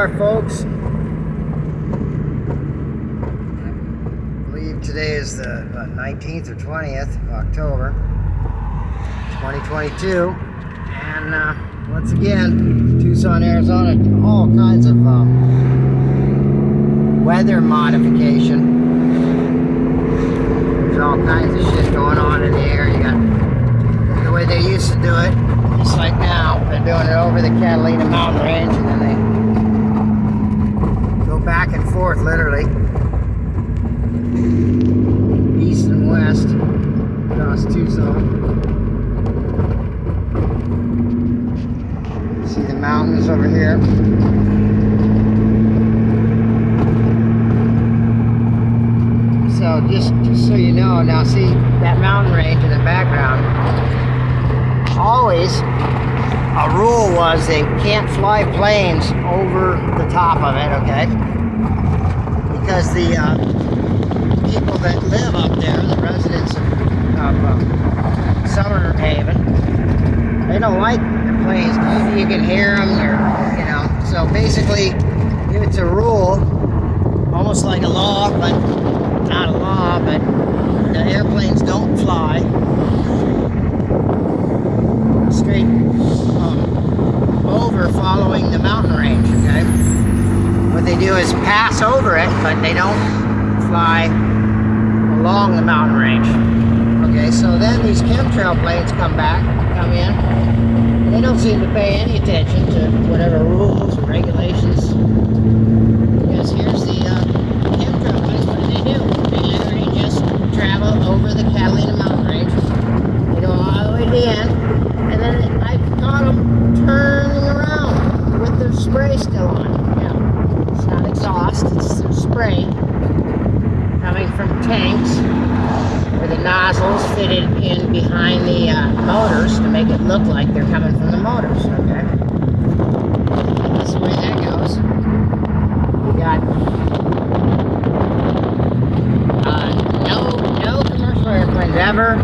are, folks. I believe today is the uh, 19th or 20th of October, 2022. And uh, once again, Tucson, Arizona, all kinds of uh, weather modification. There's all kinds of shit going on in the air. You got the way they used to do it, just like now. They're doing it over the Catalina mountain range and then they forth literally. East and west across Tucson. See the mountains over here. So just, just so you know, now see that mountain range in the background. Always a rule was they can't fly planes over the top of it, okay? Because the uh, people that live up there, the residents of, of uh, Summer Haven, they don't like the planes. You can hear them, or you know. So basically, it's a rule, almost like a law, but not a law, but the airplanes don't fly straight um, over following the mountain range, okay? What they do is pass over it, but they don't fly along the mountain range. Okay, so then these chemtrail planes come back, come in, they don't seem to pay any attention to whatever rules or regulations. Because here's the uh, chemtrail planes, what do they do? They literally just travel over the Catalina mountain range. They go all the way to the end, and then I've caught them turning around with their spray still on. Yeah, it's not exhaust, it's their spray coming from tanks where the nozzles in behind the uh, motors to make it look like they're coming from the motors, okay? That's the way that goes. We got uh, no, no commercial airplanes ever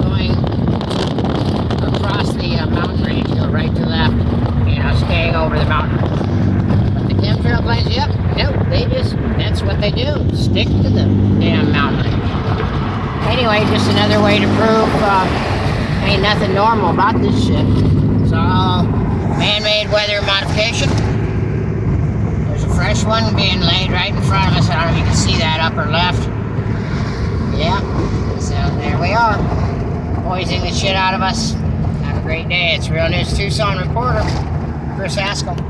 going across the uh, mountain range, go right to left, you know, staying over the mountain. But the chemtrail planes, yep, nope, they just, that's what they do, stick to the damn mountain. Anyway, just another way to prove uh, ain't nothing normal about this shit. It's all man-made weather modification. There's a fresh one being laid right in front of us. I don't know if you can see that upper left. Yeah, so there we are. Poisoning the shit out of us. Have a great day. It's Real News Tucson reporter, Chris Haskell.